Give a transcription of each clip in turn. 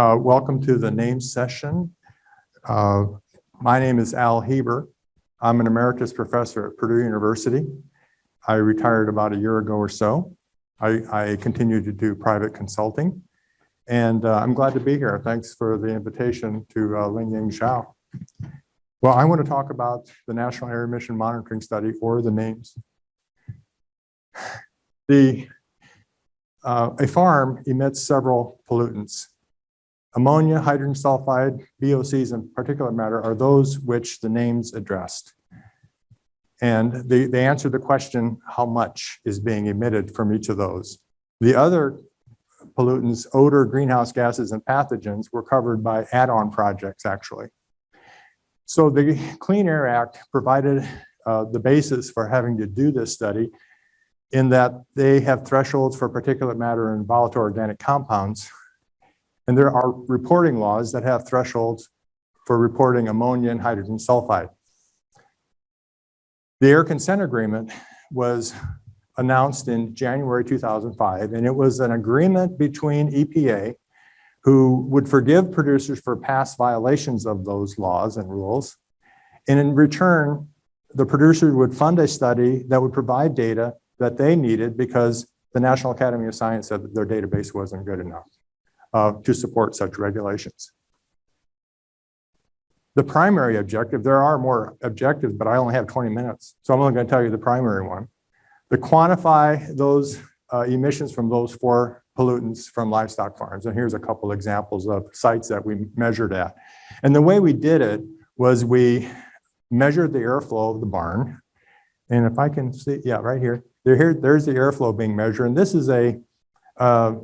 Uh, Welcome to the name session. Uh, My name is Al Heber. I'm an emeritus professor at Purdue University. I retired about a year ago or so. I, I continue to do private consulting. And uh, I'm glad to be here. Thanks for the invitation to uh, Lingying Zhao. Well, I want to talk about the National Air Emission Monitoring Study or the NAEMS. The, uh, a farm emits several pollutants. Ammonia, hydrogen sulfide, VOCs and particulate matter are those which the NAEMS addressed. And they, they answer the question, how much is being emitted from each of those? The other pollutants, odor, greenhouse gases, and pathogens were covered by add-on projects, actually. So the Clean Air Act provided uh, the basis for having to do this study in that they have thresholds for particulate matter and volatile organic compounds. And there are reporting laws that have thresholds for reporting ammonia and hydrogen sulfide. The air consent agreement was announced in January 2005, and it was an agreement between EPA, who would forgive producers for past violations of those laws and rules. And in return, the producer would fund a study that would provide data that they needed because the National Academy of Science said that their database wasn't good enough uh, to support such regulations. The primary objective, there are more objectives, but I only have 20 minutes. So I'm only going to tell you the primary one. To quantify those uh, emissions from those four pollutants from livestock farms. And here's a couple examples of sites that we measured at. And the way we did it was we measured the airflow of the barn. And if I can see, yeah, right here, there, here there's the airflow being measured. And this is a uh,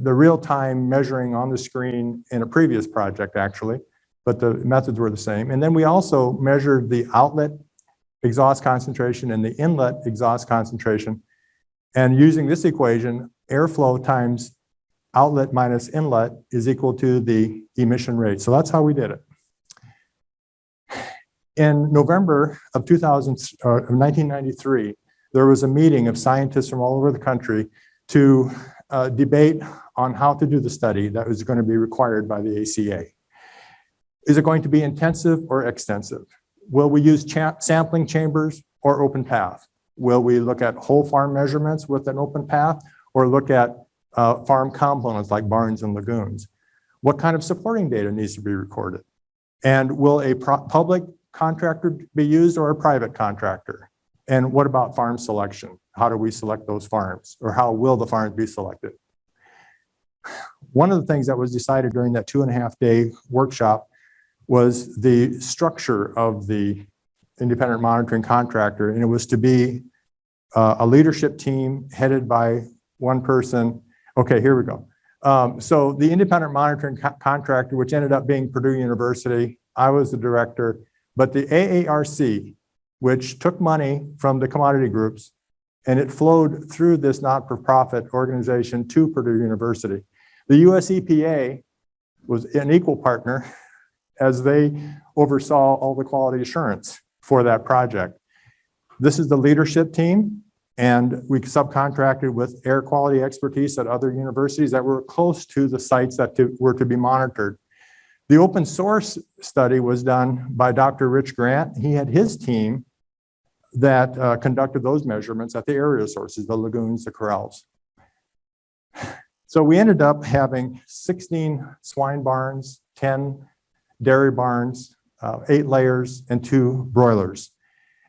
the real-time measuring on the screen in a previous project, actually but the methods were the same. And then we also measured the outlet exhaust concentration and the inlet exhaust concentration. And using this equation, airflow times outlet minus inlet is equal to the emission rate. So that's how we did it. In November of 2000, uh, 1993, there was a meeting of scientists from all over the country to uh, debate on how to do the study that was going to be required by the ACA. Is it going to be intensive or extensive? Will we use cha sampling chambers or open path? Will we look at whole farm measurements with an open path or look at uh, farm components like barns and lagoons? What kind of supporting data needs to be recorded? And will a public contractor be used or a private contractor? And what about farm selection? How do we select those farms or how will the farms be selected? One of the things that was decided during that two and a half day workshop was the structure of the independent monitoring contractor, and it was to be uh, a leadership team headed by one person. Okay, here we go. Um, so the independent monitoring co contractor, which ended up being Purdue University, I was the director, but the AARC, which took money from the commodity groups, and it flowed through this not-for-profit organization to Purdue University. The US EPA was an equal partner as they oversaw all the quality assurance for that project. This is the leadership team, and we subcontracted with air quality expertise at other universities that were close to the sites that to, were to be monitored. The open source study was done by Dr. Rich Grant. He had his team that uh, conducted those measurements at the area sources, the lagoons, the corrals. So we ended up having 16 swine barns, 10 dairy barns, uh, eight layers, and two broilers.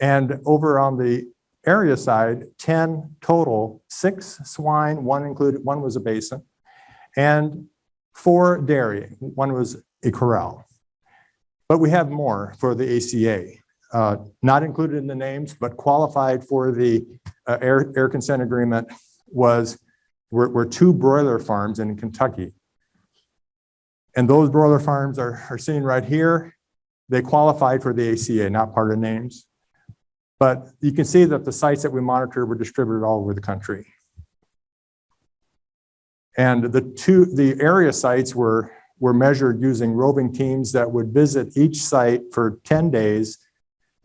And over on the area side, 10 total, six swine, one included, one was a basin, and four dairy, one was a corral. But we have more for the ACA, uh, not included in the NAEMS, but qualified for the uh, air, air consent agreement was, were, were two broiler farms in Kentucky. And those broiler farms are, are seen right here. They qualified for the ACA, not part of NAEMS. But you can see that the sites that we monitor were distributed all over the country. And the two, the area sites were, were measured using roving teams that would visit each site for 10 days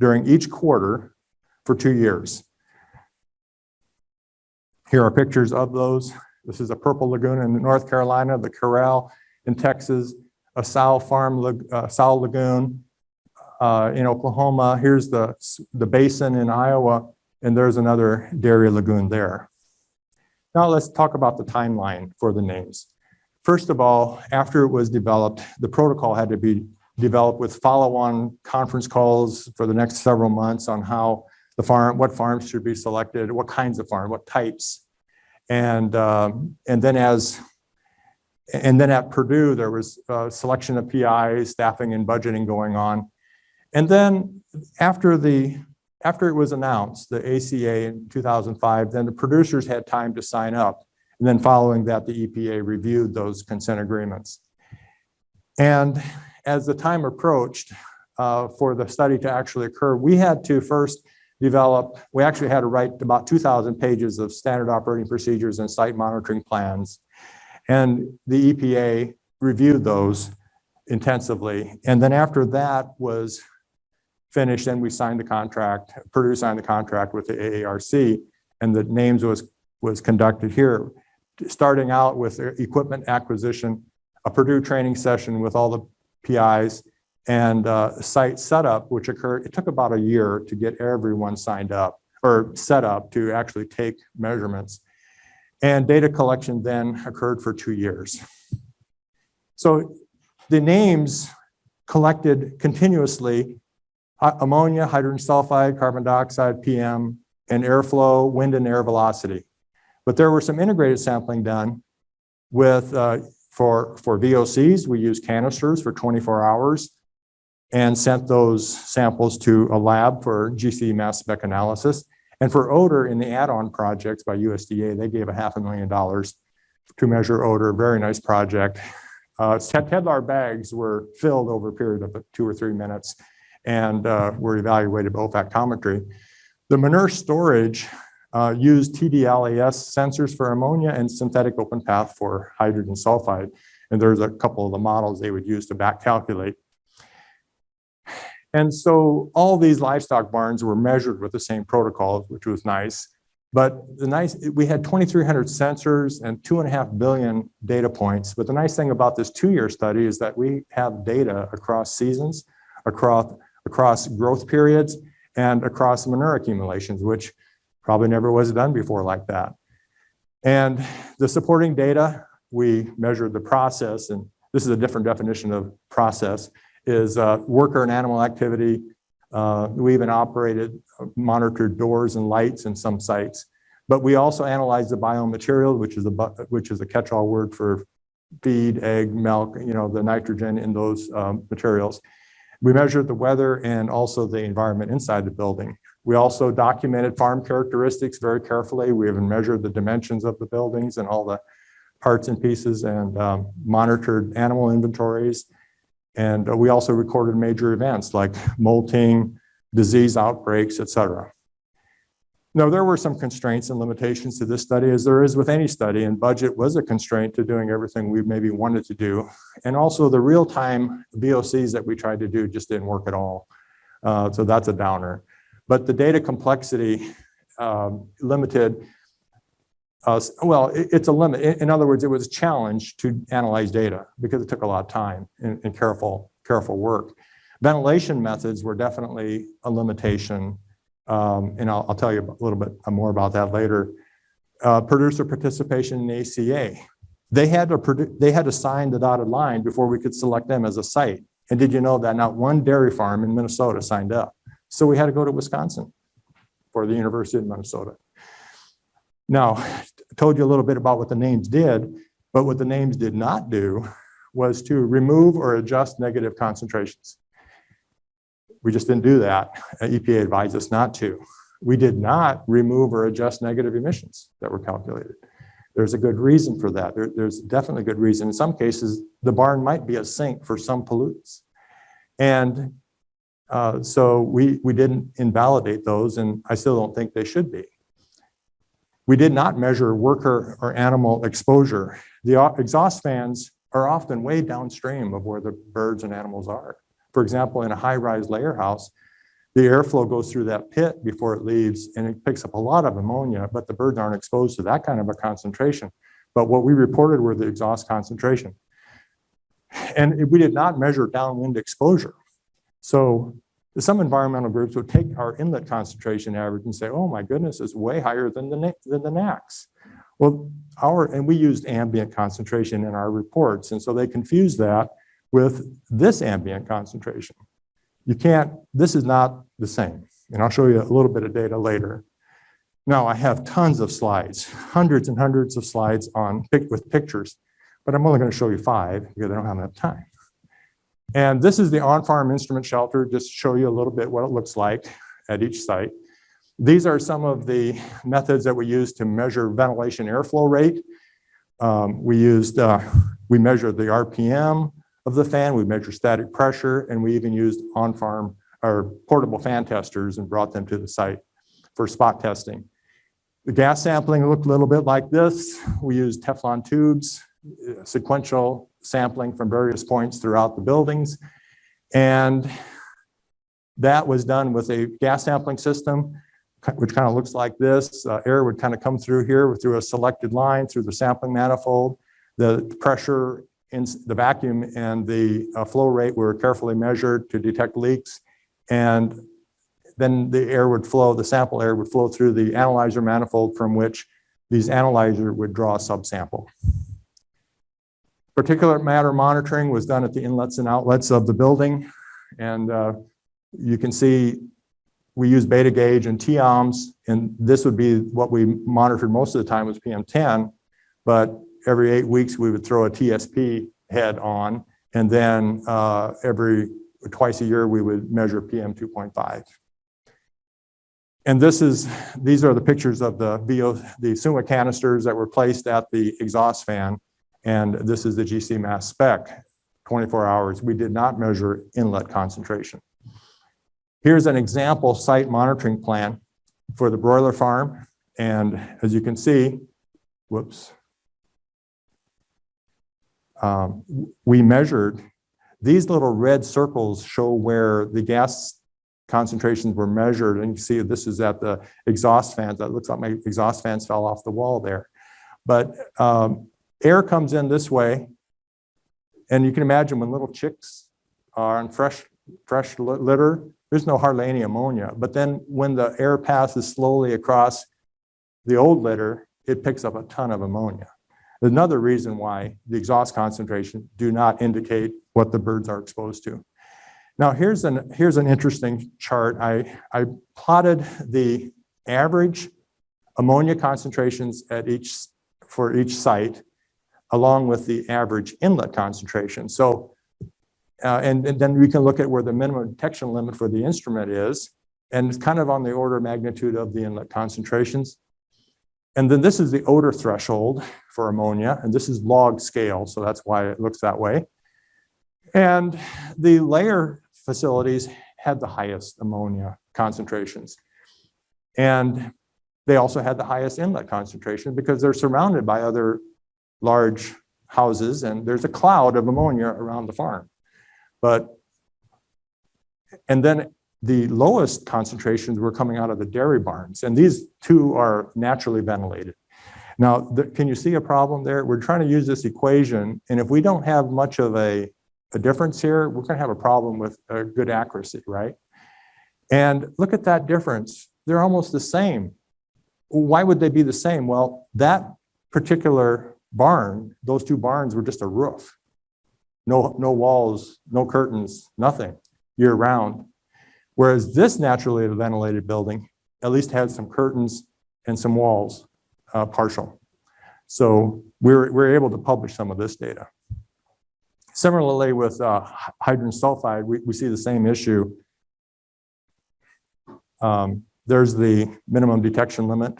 during each quarter for two years. Here are pictures of those. This is a purple lagoon in North Carolina, the corral in Texas, a sow farm, uh, sow lagoon uh, in Oklahoma. Here's the, the basin in Iowa, and there's another dairy lagoon there. Now let's talk about the timeline for the NAEMS. First of all, after it was developed, the protocol had to be developed with follow-on conference calls for the next several months on how the farm, what farms should be selected, what kinds of farm, what types. And, um, and then as, and then at Purdue, there was a selection of PIs, staffing and budgeting going on. And then after the, after it was announced, the ACA in 2005, then the producers had time to sign up. And then following that, the EPA reviewed those consent agreements. And as the time approached uh, for the study to actually occur, we had to first develop, we actually had to write about 2,000 pages of standard operating procedures and site monitoring plans. And the EPA reviewed those intensively. And then after that was finished, then we signed the contract, Purdue signed the contract with the AARC, and the NAEMS was, was conducted here. Starting out with equipment acquisition, a Purdue training session with all the PIs, and uh, site setup, which occurred, it took about a year to get everyone signed up or set up to actually take measurements. And data collection then occurred for two years. So the NAEMS collected continuously, uh, ammonia, hydrogen sulfide, carbon dioxide, PM, and airflow, wind and air velocity. But there were some integrated sampling done with, uh, for, for VOCs, we use canisters for 24 hours and sent those samples to a lab for GC mass spec analysis. And for odor in the add-on projects by USDA, they gave a half a million dollars to measure odor, very nice project. Uh, Tedlar bags were filled over a period of two or three minutes and uh, were evaluated by olfactometry. The manure storage uh, used TDLAS sensors for ammonia and synthetic open path for hydrogen sulfide. And there's a couple of the models they would use to back calculate. And so all these livestock barns were measured with the same protocols, which was nice. But the nice, we had 2,300 sensors and two and a half billion data points. But the nice thing about this two-year study is that we have data across seasons, across, across growth periods, and across manure accumulations, which probably never was done before like that. And the supporting data, we measured the process, and this is a different definition of process, is uh, worker and animal activity. Uh, we even operated, uh, monitored doors and lights in some sites. But we also analyzed the biomaterial, which is a which is a catch-all word for feed, egg, milk, you know, the nitrogen in those um, materials. We measured the weather and also the environment inside the building. We also documented farm characteristics very carefully. We even measured the dimensions of the buildings and all the parts and pieces and um, monitored animal inventories. And uh, we also recorded major events like molting, disease outbreaks, et cetera. Now, there were some constraints and limitations to this study, as there is with any study, and budget was a constraint to doing everything we maybe wanted to do. And also the real-time VOCs that we tried to do just didn't work at all. Uh, so that's a downer. But the data complexity um, limited us, well, it, it's a limit. In, other words, it was a challenge to analyze data because it took a lot of time and, and careful, careful work. Ventilation methods were definitely a limitation. Um, and I'll, I'll, tell you a little bit more about that later. Uh, producer participation in ACA. They had to they had to sign the dotted line before we could select them as a site. And did you know that not one dairy farm in Minnesota signed up? So we had to go to Wisconsin for the University of Minnesota. Now, I told you a little bit about what the NAEMS did, but what the NAEMS did not do was to remove or adjust negative concentrations. We just didn't do that. EPA advised us not to. We did not remove or adjust negative emissions that were calculated. There's a good reason for that. There, there's definitely a good reason. In some cases, the barn might be a sink for some pollutants. And uh, so we, we didn't invalidate those, and I still don't think they should be. We did not measure worker or animal exposure. The exhaust fans are often way downstream of where the birds and animals are. For example, in a high-rise layer house, the airflow goes through that pit before it leaves and it picks up a lot of ammonia, but the birds aren't exposed to that kind of a concentration. But what we reported were the exhaust concentration. And we did not measure downwind exposure. So some environmental groups would take our inlet concentration average and say, oh my goodness, it's way higher than the, than the NAAQS. Well, our, and we used ambient concentration in our reports. And so they confused that with this ambient concentration. You can't, this is not the same. And I'll show you a little bit of data later. Now, I have tons of slides, hundreds and hundreds of slides on with pictures, but I'm only going to show you five because I don't have enough time. And this is the on-farm instrument shelter, just to show you a little bit what it looks like at each site. These are some of the methods that we use to measure ventilation airflow rate. Um, we used, uh, we measured the RPM of the fan, we measured static pressure, and we even used on-farm or portable fan testers and brought them to the site for spot testing. The gas sampling looked a little bit like this. We used Teflon tubes, uh, sequential sampling from various points throughout the buildings. And that was done with a gas sampling system, which kind of looks like this. Uh, Air would kind of come through here through a selected line through the sampling manifold. The pressure in the vacuum and the uh, flow rate were carefully measured to detect leaks. And then the air would flow, the sample air would flow through the analyzer manifold from which these analyzer would draw a subsample. Particulate matter monitoring was done at the inlets and outlets of the building. And uh, you can see we use beta gauge and TEOMs, and this would be what we monitored most of the time was PM10. But every eight weeks, we would throw a TSP head on, and then uh, every, twice a year, we would measure PM 2.5. And this is, these are the pictures of the VO, the SUMMA canisters that were placed at the exhaust fan. And this is the GC mass spec, 24 hours. We did not measure inlet concentration. Here's an example site monitoring plan for the broiler farm. And as you can see, whoops. Um, we measured, these little red circles show where the gas concentrations were measured. And you see this is at the exhaust fans. That looks like my exhaust fans fell off the wall there. But um, air comes in this way. And you can imagine when little chicks are on fresh, fresh litter, there's no hardly any ammonia. But then when the air passes slowly across the old litter, it picks up a ton of ammonia. Another reason why the exhaust concentration do not indicate what the birds are exposed to. Now, here's an, here's an interesting chart. I, I plotted the average ammonia concentrations at each, for each site, along with the average inlet concentration. So, uh, and, and then we can look at where the minimum detection limit for the instrument is, and it's kind of on the order of magnitude of the inlet concentrations. And then this is the odor threshold for ammonia, and this is log scale, so that's why it looks that way. And the layer facilities had the highest ammonia concentrations. And they also had the highest inlet concentration because they're surrounded by other large houses and there's a cloud of ammonia around the farm. But, and then the lowest concentrations were coming out of the dairy barns and these two are naturally ventilated. Now, the- can you see a problem there? We're trying to use this equation and if we don't have much of a a difference here, we're going to have a problem with uh, good accuracy, right? And look at that difference. They're almost the same. Why would they be the same? Well, that particular barn, those two barns were just a roof. No, no walls, no curtains, nothing year round. Whereas this naturally ventilated building at least had some curtains and some walls, uh, partial. So we're, we're able to publish some of this data. Similarly with uh, hydrogen sulfide, we, we see the same issue. Um, There's the minimum detection limit.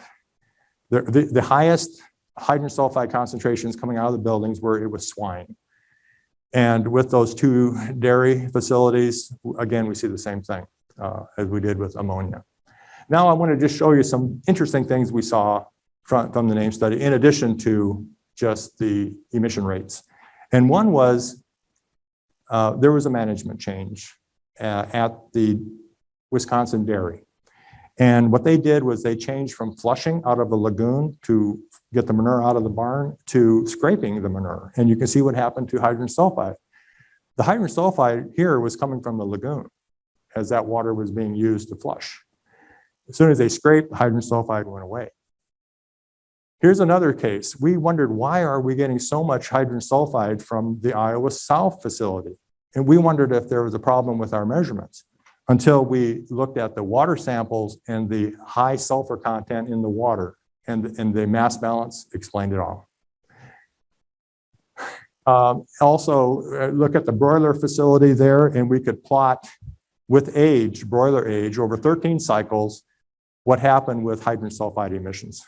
The, the, the highest hydrogen sulfide concentrations coming out of the buildings where it was swine. And with those two dairy facilities, again, we see the same thing uh, as we did with ammonia. Now I want to just show you some interesting things we saw from, from the name study, in addition to just the emission rates. And one was uh, there was a management change uh, at the Wisconsin dairy. And what they did was they changed from flushing out of a lagoon to get the manure out of the barn to scraping the manure. And you can see what happened to hydrogen sulfide. The hydrogen sulfide here was coming from the lagoon as that water was being used to flush. As soon as they scraped, the hydrogen sulfide went away. Here's another case. We wondered why are we getting so much hydrogen sulfide from the Iowa South facility? And we wondered if there was a problem with our measurements until we looked at the water samples and the high sulfur content in the water and, and the mass balance explained it all. Um, also, uh, look at the broiler facility there and we could plot with age, broiler age, over 13 cycles, what happened with hydrogen sulfide emissions.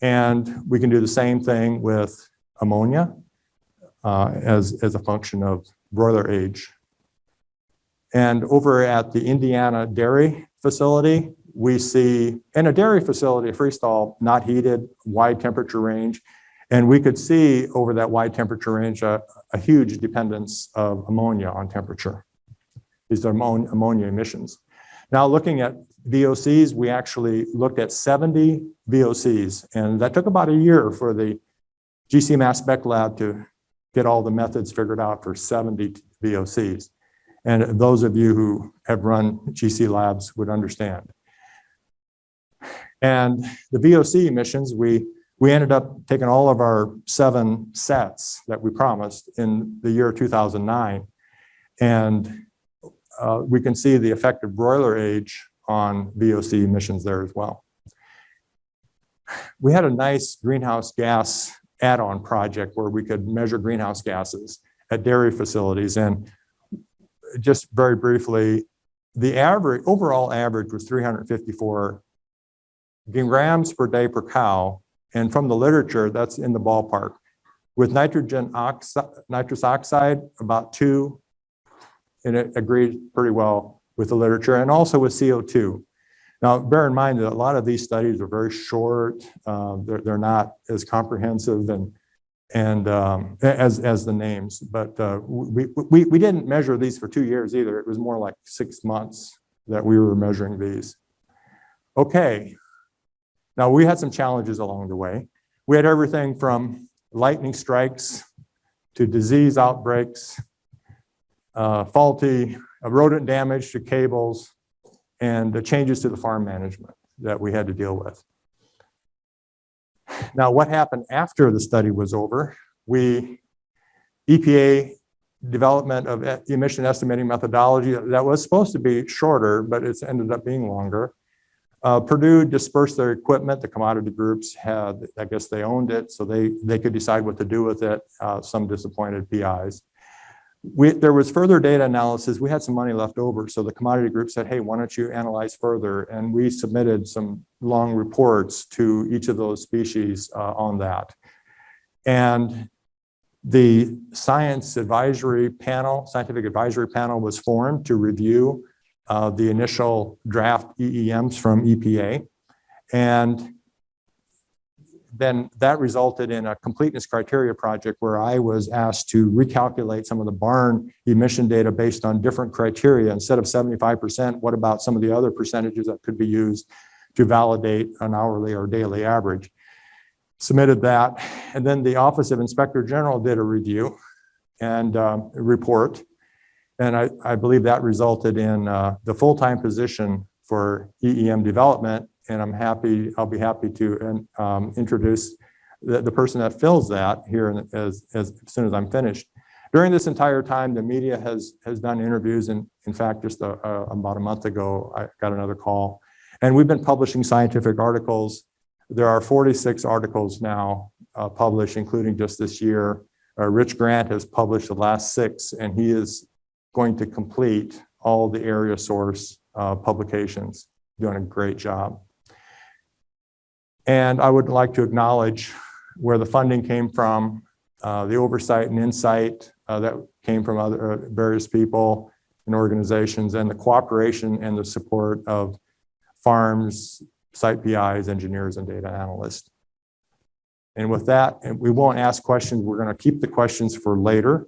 And we can do the same thing with ammonia uh, as, as a function of broiler age. And over at the Indiana dairy facility, we see, in a dairy facility, freestall, not heated, wide temperature range. And we could see over that wide temperature range, a, a huge dependence of ammonia on temperature. These are ammonia emissions. Now looking at VOCs, we actually looked at 70 VOCs, and that took about a year for the GC Mass Spec Lab to get all the methods figured out for 70 VOCs. And those of you who have run GC labs would understand. And the VOC emissions, we, we ended up taking all of our seven sets that we promised in the year 2009. And uh, we can see the effect of broiler age on VOC emissions there as well. We had a nice greenhouse gas add-on project where we could measure greenhouse gases at dairy facilities. And just very briefly, the average, overall average was 354 grams per day per cow. And from the literature, that's in the ballpark. With nitrogen oxide, nitrous oxide, about two, and it agreed pretty well with the literature and also with CO2. Now, bear in mind that a lot of these studies are very short. Uh, they're, they're not as comprehensive and and um, as as the NAEMS, but uh, we, we we didn't measure these for two years either. It was more like six months that we were measuring these. Okay, now we had some challenges along the way. We had everything from lightning strikes to disease outbreaks, uh, faulty rodent damage to cables, and the changes to the farm management that we had to deal with. Now, what happened after the study was over? We, EPA development of emission estimating methodology that was supposed to be shorter, but it's ended up being longer. Uh, Purdue dispersed their equipment. The commodity groups had, I guess they owned it, so they, they could decide what to do with it. Uh, some disappointed PIs. We, there was further data analysis. We had some money left over. So the commodity group said, hey, why don't you analyze further? And we submitted some long reports to each of those species uh, on that. And the science advisory panel, scientific advisory panel was formed to review uh, the initial draft EEMs from EPA. And then that resulted in a completeness criteria project where I was asked to recalculate some of the barn emission data based on different criteria. Instead of 75%, what about some of the other percentages that could be used to validate an hourly or daily average? Submitted that, and then the Office of Inspector General did a review and um, report. And I, I believe that resulted in uh, the full-time position for EEM development and I'm happy, I'll be happy to um, introduce the, the person that fills that here as, as, as soon as I'm finished. During this entire time, the media has has done interviews, and in fact, just a, a, about a month ago, I got another call, and we've been publishing scientific articles. There are 46 articles now uh, published, including just this year. Uh, Rich Grant has published the last six, and he is going to complete all the area source uh, publications, doing a great job. And I would like to acknowledge where the funding came from, uh, the oversight and insight uh, that came from other uh, various people and organizations, and the cooperation and the support of farms, site PIs, engineers, and data analysts. And with that, we won't ask questions. We're going to keep the questions for later.